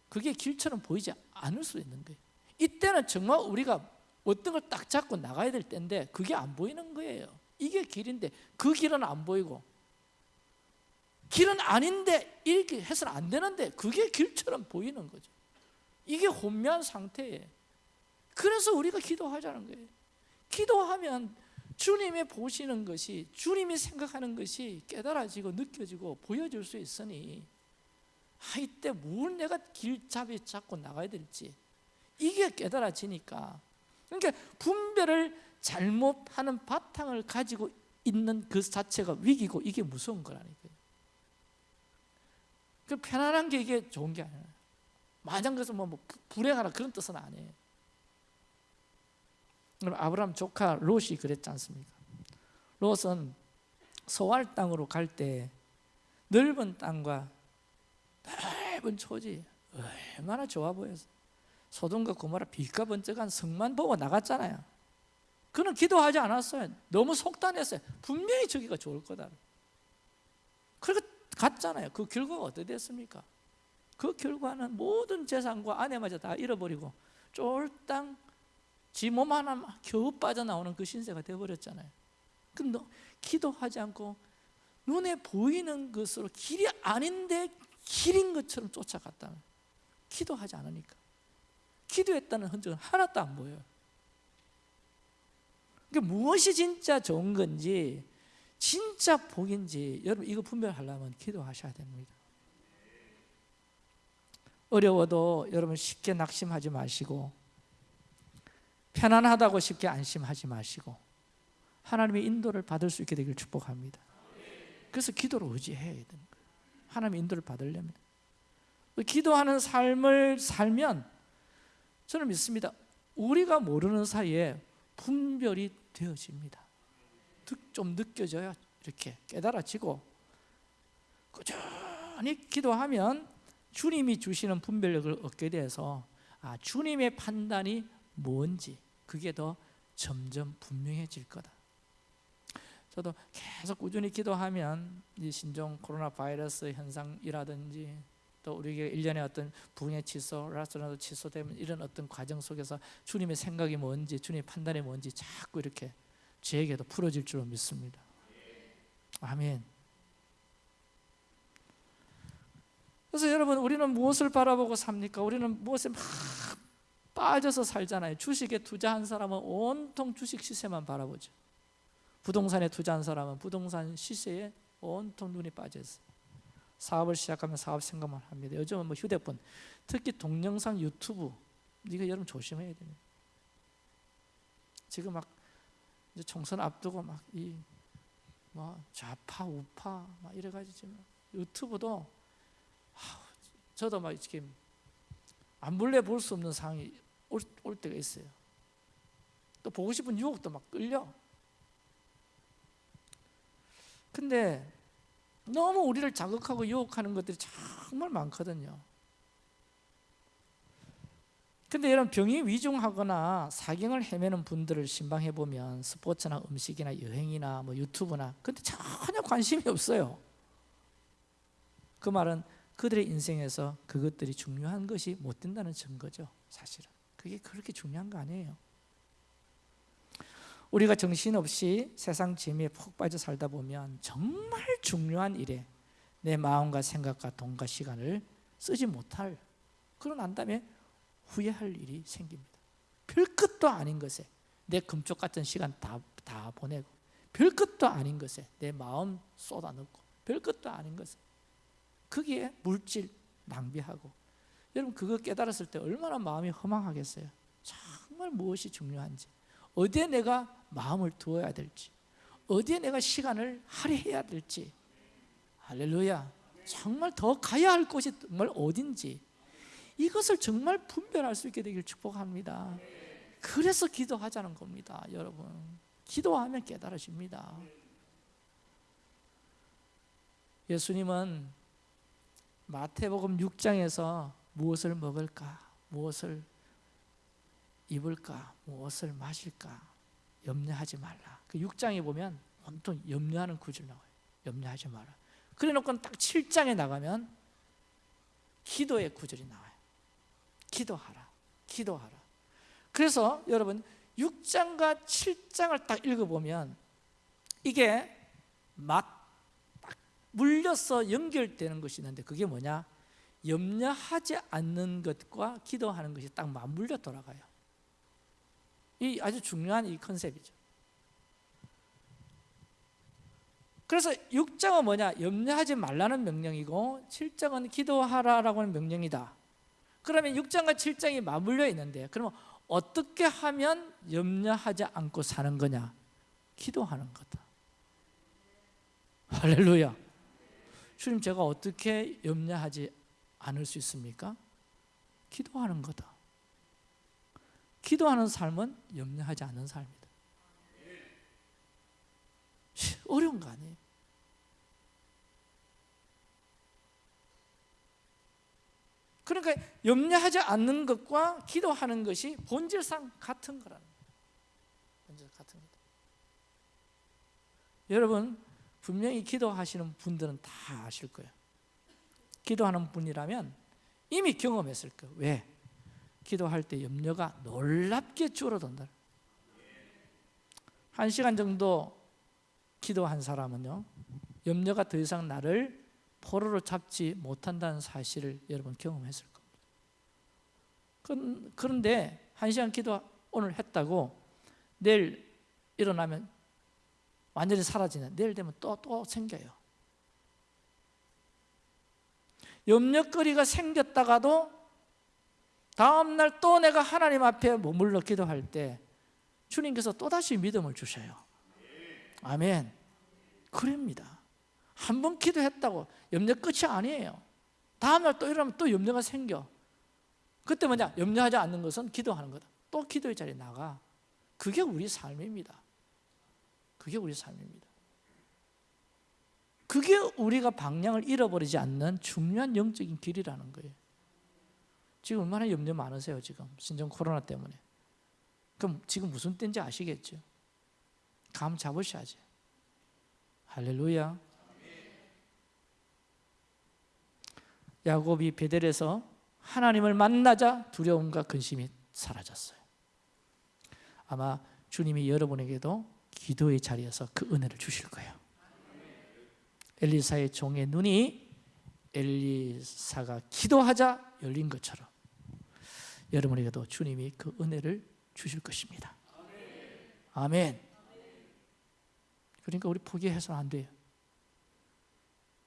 그게 길처럼 보이지 않을 수 있는 거예요. 이때는 정말 우리가 어떤 걸 딱 잡고 나가야 될 때인데 그게 안 보이는 거예요. 이게 길인데 그 길은 안 보이고 길은 아닌데 이렇게 해서는 안 되는데 그게 길처럼 보이는 거죠. 이게 혼미한 상태예요. 그래서 우리가 기도하자는 거예요. 기도하면 주님이 보시는 것이 주님이 생각하는 것이 깨달아지고 느껴지고 보여질 수 있으니 아 이때 뭘 내가 길잡이 잡고 나가야 될지 이게 깨달아지니까. 그러니까 분별을 잘못하는 바탕을 가지고 있는 그 자체가 위기고 이게 무서운 거라니까요. 그 편안한 게 이게 좋은 게 아니에요. 마냥 그래서 뭐, 뭐 불행하라 그런 뜻은 아니에요 그럼 아브라함 조카 롯이 그랬지 않습니까? 롯은 소알 땅으로 갈 때 넓은 땅과 넓은 초지 얼마나 좋아 보였어. 소돔과 고모라 빛과 번쩍한 성만 보고 나갔잖아요. 그는 기도하지 않았어요. 너무 속단했어요. 분명히 저기가 좋을 거다. 그리고 갔잖아요. 그 결과가 어떻게 됐습니까? 그 결과는 모든 재산과 아내마저 다 잃어버리고 쫄땅 지 몸 하나 겨우 빠져나오는 그 신세가 되어버렸잖아요. 근데 기도하지 않고 눈에 보이는 것으로 길이 아닌데 길인 것처럼 쫓아갔다는 기도하지 않으니까. 기도했다는 흔적은 하나도 안 보여요. 그러니까 무엇이 진짜 좋은 건지 진짜 복인지 여러분 이거 분별하려면 기도하셔야 됩니다. 어려워도 여러분 쉽게 낙심하지 마시고 편안하다고 쉽게 안심하지 마시고 하나님의 인도를 받을 수 있게 되길 축복합니다. 그래서 기도를 의지해야 되는 거예요. 하나님의 인도를 받으려면. 기도하는 삶을 살면 저는 믿습니다. 우리가 모르는 사이에 분별이 되어집니다. 좀 느껴져야 이렇게 깨달아지고 꾸준히 기도하면 주님이 주시는 분별력을 얻게 돼서 아, 주님의 판단이 뭔지 그게 더 점점 분명해질 거다. 저도 계속 꾸준히 기도하면 이 신종 코로나 바이러스 현상이라든지 또 우리에게 일련의 어떤 붕의 취소, 라스라도 취소되면 이런 어떤 과정 속에서 주님의 생각이 뭔지 주님의 판단이 뭔지 자꾸 이렇게 저에게도 풀어질 줄 믿습니다. 아멘. 그래서 여러분 우리는 무엇을 바라보고 삽니까? 우리는 무엇에 막 빠져서 살잖아요. 주식에 투자한 사람은 온통 주식 시세만 바라보죠. 부동산에 투자한 사람은 부동산 시세에 온통 눈이 빠져 있어요. 사업을 시작하면 사업 생각만 합니다. 요즘은 뭐 휴대폰 특히 동영상 유튜브 이거 여러분 조심해야 됩니다. 지금 막 이제 총선 앞두고 막 이 뭐 좌파 우파 막 이래가지고 지금 유튜브도 저도 막 이렇게 안 볼래 볼 수 없는 상황이 올, 올 때가 있어요. 또 보고 싶은 유혹도 막 끌려. 근데 너무 우리를 자극하고 유혹하는 것들이 정말 많거든요. 근데 이런 병이 위중하거나 사경을 헤매는 분들을 신방해 보면 스포츠나 음식이나 여행이나 뭐 유튜브나 근데 전혀 관심이 없어요. 그 말은 그들의 인생에서 그것들이 중요한 것이 못 된다는 증거죠. 사실은 그게 그렇게 중요한 거 아니에요. 우리가 정신없이 세상 재미에 푹 빠져 살다 보면 정말 중요한 일에 내 마음과 생각과 돈과 시간을 쓰지 못할 그런 안담에 후회할 일이 생깁니다. 별 것도 아닌 것에 내 금쪽 같은 시간 다, 다 보내고 별 것도 아닌 것에 내 마음 쏟아넣고 별 것도 아닌 것에 거기에 물질 낭비하고 여러분 그거 깨달았을 때 얼마나 마음이 허망하겠어요. 정말 무엇이 중요한지. 어디에 내가 마음을 두어야 될지. 어디에 내가 시간을 할애해야 될지. 할렐루야. 정말 더 가야 할 곳이 정말 어딘지. 이것을 정말 분별할 수 있게 되길 축복합니다. 그래서 기도하자는 겁니다 여러분. 기도하면 깨달아집니다. 예수님은 마태복음 6장에서 무엇을 먹을까? 무엇을 입을까? 무엇을 마실까? 염려하지 말라. 그 6장에 보면 온통 염려하는 구절 나와요. 염려하지 마라. 그래 놓고 딱 7장에 나가면 기도의 구절이 나와요. 기도하라. 기도하라. 그래서 여러분 6장과 7장을 딱 읽어보면 이게 막 물려서 연결되는 것이 있는데 그게 뭐냐 염려하지 않는 것과 기도하는 것이 딱 맞물려 돌아가요. 이 아주 중요한 이 컨셉이죠. 그래서 6장은 뭐냐? 염려하지 말라는 명령이고 7장은 기도하라라고 하는 명령이다. 그러면 6장과 7장이 맞물려 있는데 그러면 어떻게 하면 염려하지 않고 사는 거냐? 기도하는 거다. 할렐루야. 주님 제가 어떻게 염려하지 않을 수 있습니까? 기도하는 거다. 기도하는 삶은 염려하지 않는 삶이다. 어려운 거 아니에요? 그러니까 염려하지 않는 것과 기도하는 것이 본질상 같은 거라는 거예요. 같은 거다. 여러분 분명히 기도하시는 분들은 다 아실 거예요 기도하는 분이라면 이미 경험했을 거예요. 왜? 기도할 때 염려가 놀랍게 줄어든다. 한 시간 정도 기도한 사람은요 염려가 더 이상 나를 포로로 잡지 못한다는 사실을 여러분 경험했을 겁니다. 그런데 한 시간 기도 오늘 했다고 내일 일어나면 완전히 사라지는 내일 되면 또 또 생겨요 염려거리가 생겼다가도 다음날 또 내가 하나님 앞에 머물러 기도할 때 주님께서 또다시 믿음을 주셔요. 아멘. 그럽니다. 한 번 기도했다고 염려 끝이 아니에요. 다음날 또 이러면 또 염려가 생겨. 그때 뭐냐? 염려하지 않는 것은 기도하는 거다. 또 기도의 자리에 나가. 그게 우리 삶입니다. 그게 우리 삶입니다 그게 우리가 방향을 잃어버리지 않는 중요한 영적인 길이라는 거예요. 지금 얼마나 염려 많으세요 지금? 신종 코로나 때문에. 그럼 지금 무슨 때인지 아시겠죠? 감 잡으셔야지. 할렐루야. 야곱이 베델에서 하나님을 만나자 두려움과 근심이 사라졌어요. 아마 주님이 여러분에게도 기도의 자리에서 그 은혜를 주실 거예요 엘리사의 종의 눈이 엘리사가 기도하자 열린 것처럼 여러분에게도 주님이 그 은혜를 주실 것입니다. 아멘. 그러니까 우리 포기해서는 안 돼요.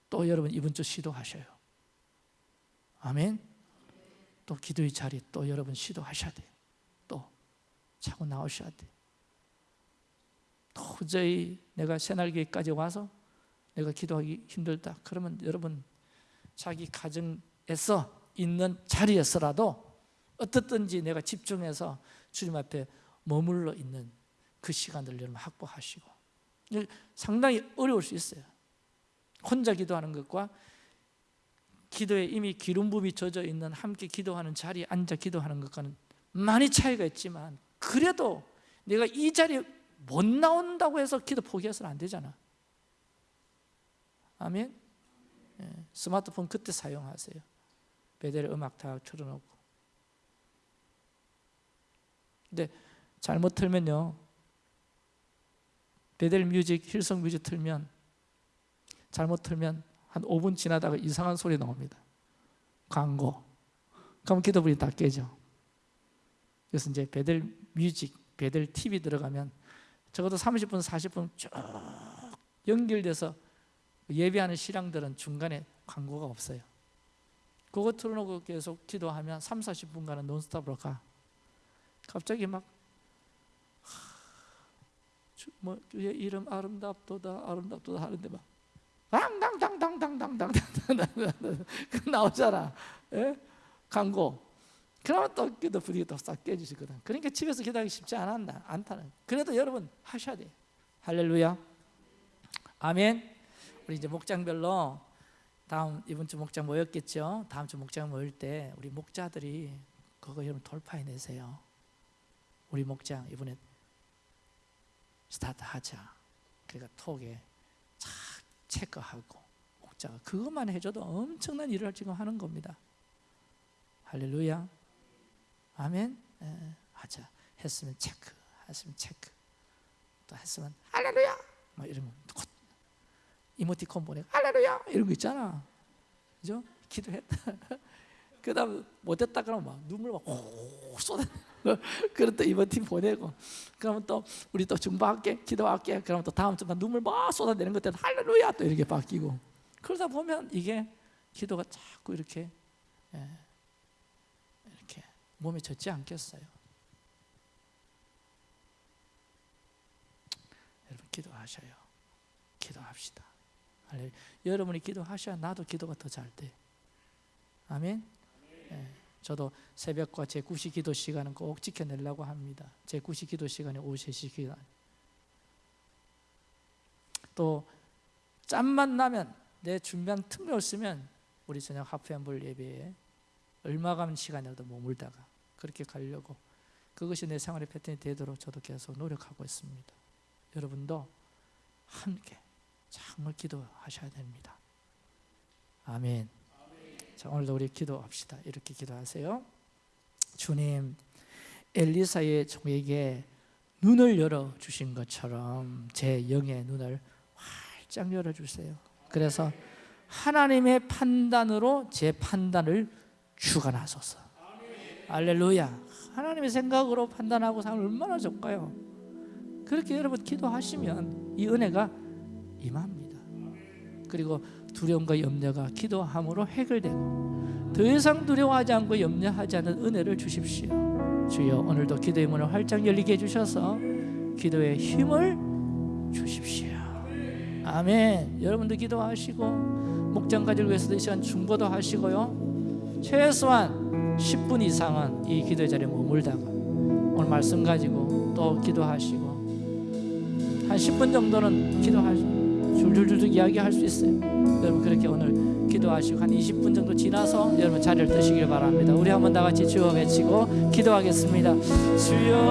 또 여러분 이번 주 시도하셔요. 아멘. 또 기도의 자리 또 여러분 시도하셔야 돼요. 또 자꾸 나오셔야 돼요. 도저히 내가 새날개까지 와서 내가 기도하기 힘들다. 그러면 여러분 자기 가정에서 있는 자리에서라도 어떻든지 내가 집중해서 주님 앞에 머물러 있는 그 시간들 여러분 확보하시고 상당히 어려울 수 있어요. 혼자 기도하는 것과 기도에 이미 기름 부이 젖어 있는 함께 기도하는 자리에 앉아 기도하는 것과는 많이 차이가 있지만 그래도 내가 이 자리에 못 나온다고 해서 기도 포기해서는 안 되잖아. 아멘. 예, 스마트폰 그때 사용하세요. 베델 음악 다 틀어놓고. 근데 잘못 틀면요. Bethel Music, Hillsong Music 틀면 잘못 틀면 한 5분 지나다가 이상한 소리 나옵니다. 광고. 그럼 기도불이 다 깨져. 그래서 이제 Bethel Music, Bethel TV 들어가면 적어도 30분, 40분 쭉 연결돼서 예배하는 실황들은 중간에 광고가 없어요. 그거 틀어놓고 계속 기도하면 3, 40분간은 논스톱으로 가. 갑자기 막 뭐, 그의 이름 아름답도다 아름답도다 하는데 막 당당당당당당당당 그 나오잖아 예? 광고 그러면 또 기도 분위기 또싹 깨지시거든 그러니까 집에서 기도하기 쉽지 않았나 않다는 그래도 여러분 하셔야 돼 할렐루야 아멘 우리 이제 목장별로 다음 이번 주 목장 모였겠죠 다음 주 목장 모일 때 우리 목자들이 그거 여러분 돌파해 내세요 우리 목장 이번에 스타트 하자. 그러니까 톡에 착 체크하고 목자가 그것만 해줘도 엄청난 일을 지금 하는 겁니다. 할렐루야. 아멘. 예, 하자. 했으면 체크. 했으면 체크. 또 했으면 할렐루야. 막 이러면 곧 이모티콘 보내고 할렐루야 거 있잖아. 그죠? 기도했다. 그 다음 못했다 그러면 막 눈물 막호 쏟아. 그럼 또팀 보내고 그러면 또 우리 또 중보할게 기도할게 그러면 또 다음 주만 눈물 막 쏟아내는 것때 할렐루야 또 이렇게 바뀌고 그러다 보면 이게 기도가 자꾸 이렇게 예, 이렇게 몸에 젖지 않겠어요 여러분 기도하셔요 기도합시다. 여러분이 기도하셔야 나도 기도가 더 잘 돼 아멘 예. 저도 새벽과 제 9시 기도 시간은 꼭 지켜내려고 합니다. 제 9시 기도 시간이 오후 3시 기도. 또 짬만 나면 내 준비한 틈이 없으면 우리 저녁 하프앤볼 예배에 얼마간 시간이라도 머물다가 그렇게 가려고 그것이 내 생활의 패턴이 되도록 저도 계속 노력하고 있습니다. 여러분도 함께 정말 기도하셔야 됩니다. 아멘. 자, 오늘도 우리 기도합시다. 이렇게 기도하세요. 주님, 엘리사의 종에게 눈을 열어 주신 것처럼 제 영의 눈을 활짝 열어 주세요. 그래서 하나님의 판단으로 제 판단을 주관하소서. 알렐루야. 하나님의 생각으로 판단하고 살면 얼마나 좋까요? 그렇게 여러분 기도하시면 이 은혜가 임합니다. 그리고 두려움과 염려가 기도함으로 해결되고 더 이상 두려워하지 않고 염려하지 않는 은혜를 주십시오. 주여 오늘도 기도의 문을 활짝 열리게 해주셔서 기도의 힘을 주십시오. 아멘. 여러분도 기도하시고 목장 가지를 위해서도 이 시간 중보도 하시고요. 최소한 10분 이상은 이 기도의 자리에 머물다가 오늘 말씀 가지고 또 기도하시고 한 10분 정도는 기도하시고 줄줄줄 이야기할 수 있어요. 여러분 그렇게 오늘 기도하시고 한 20분 정도 지나서 여러분 자리를 드시길 바랍니다. 우리 한번 다 같이 주어 외치고 기도하겠습니다. 주여